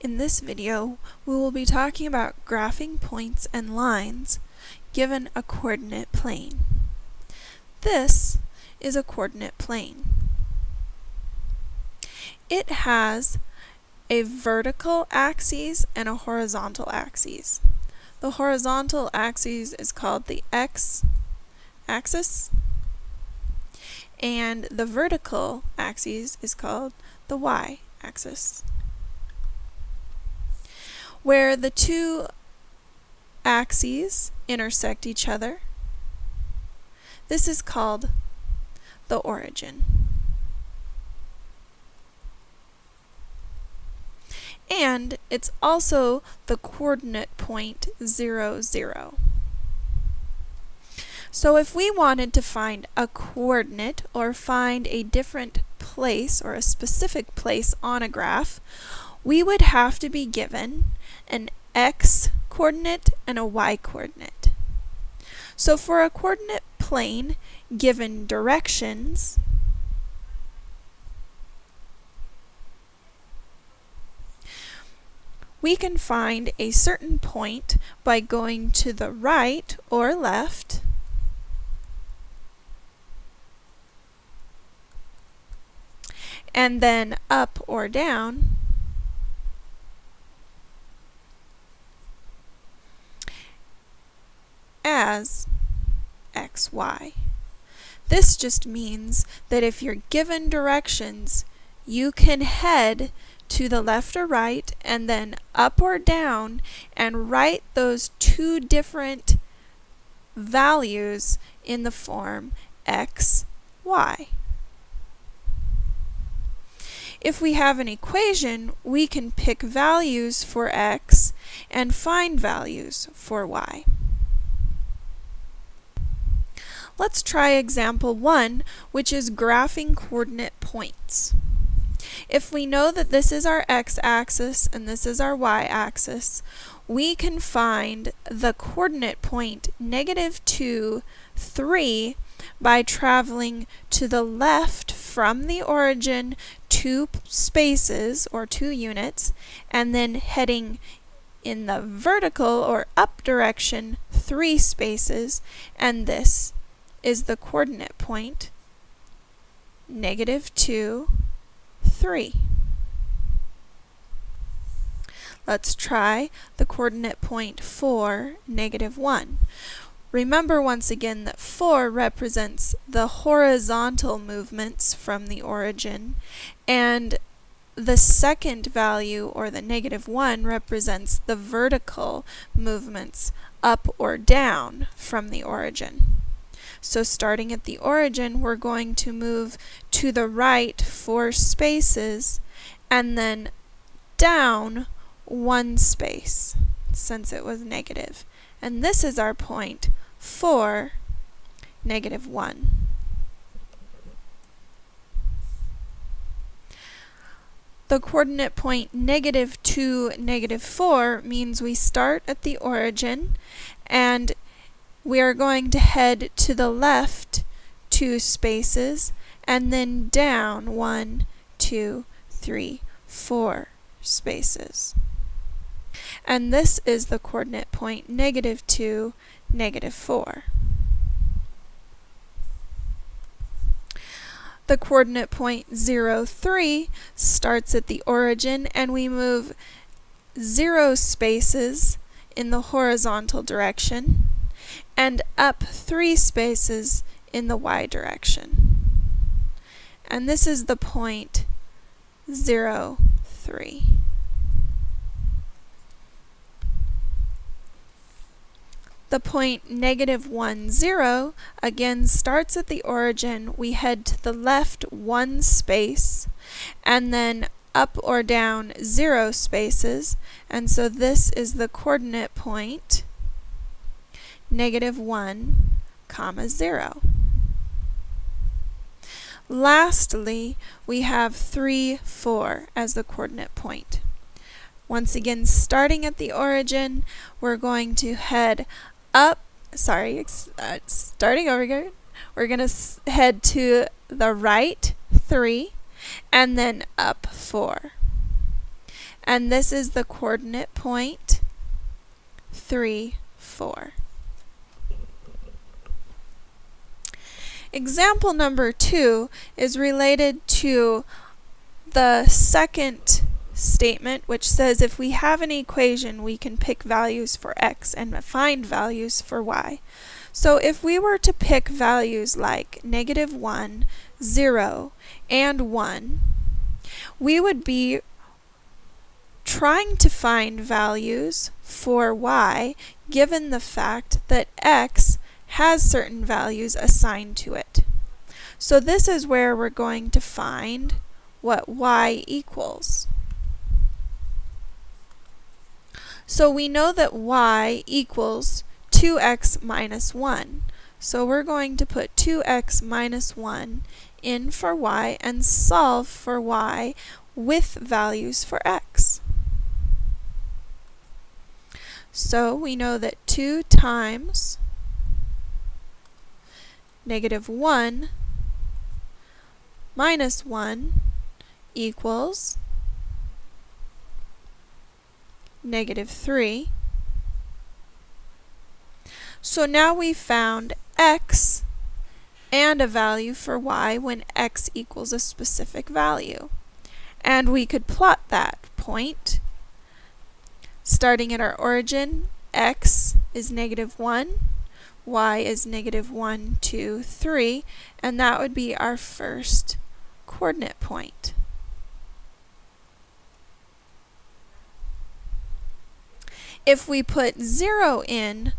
In this video, we will be talking about graphing points and lines given a coordinate plane. This is a coordinate plane. It has a vertical axis and a horizontal axis. The horizontal axis is called the x axis and the vertical axis is called the y axis where the two axes intersect each other. This is called the origin. And it's also the coordinate point 0, 0. So if we wanted to find a coordinate or find a different place or a specific place on a graph, we would have to be given an x coordinate and a y coordinate. So for a coordinate plane given directions, we can find a certain point by going to the right or left and then up or down as xy. This just means that if you're given directions, you can head to the left or right and then up or down and write those two different values in the form x, y. If we have an equation, we can pick values for x and find values for y. Let's try example 1, which is graphing coordinate points. If we know that this is our x-axis and this is our y-axis, we can find the coordinate point negative 2, 3 by traveling to the left from the origin two spaces or two units and then heading in the vertical or up direction three spaces and this is the coordinate point negative 2, 3. Let's try the coordinate point 4, negative 1. Remember once again that 4 represents the horizontal movements from the origin, and the second value, or the negative 1, represents the vertical movements up or down from the origin. So starting at the origin, we're going to move to the right four spaces and then down one space since it was negative. And this is our point 4, negative 1. The coordinate point negative 2, negative 4 means we start at the origin and we are going to head to the left two spaces and then down one, two, three, four spaces. And this is the coordinate point negative 2, negative 4. The coordinate point 0, 3 starts at the origin and we move 0 spaces in the horizontal direction and up three spaces in the y direction. And this is the point 0, 3. The point negative 1, 0 again starts at the origin. We head to the left one space and then up or down 0 spaces. And so this is the coordinate point negative 1, comma 0. Lastly, we have 3, 4 as the coordinate point. Once again, starting at the origin, we're going to head up, sorry, uh, starting over again, we're going to head to the right 3 and then up 4. and this is the coordinate point 3, 4. Example number 2 is related to the second statement which says if we have an equation we can pick values for x and find values for y. So if we were to pick values like negative 1, 0, and 1, we would be trying to find values for y given the fact that x has certain values assigned to it. So this is where we're going to find what y equals. So we know that y equals 2x minus 1. So we're going to put 2x minus 1 in for y and solve for y with values for x. So we know that 2 times negative 1 minus 1 equals negative 3. So now we've found x and a value for y when x equals a specific value. And we could plot that point. Starting at our origin, x is negative 1, y is negative 1, 2, 3, and that would be our first coordinate point. If we put 0 in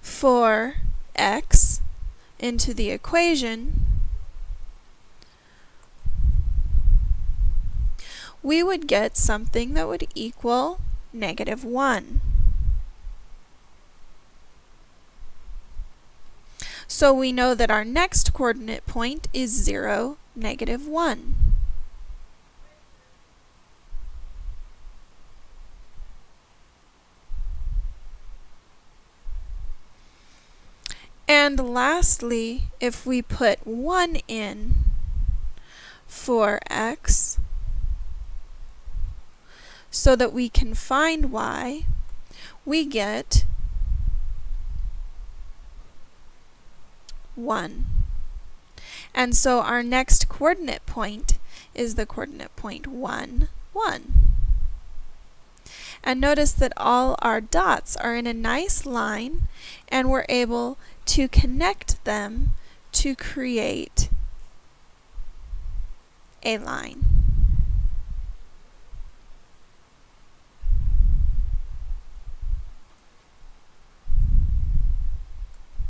for x into the equation, we would get something that would equal negative 1. So we know that our next coordinate point is 0, negative 1. And lastly, if we put 1 in for x, so that we can find y, we get 1. And so our next coordinate point is the coordinate point 1, 1. And notice that all our dots are in a nice line and we're able to connect them to create a line.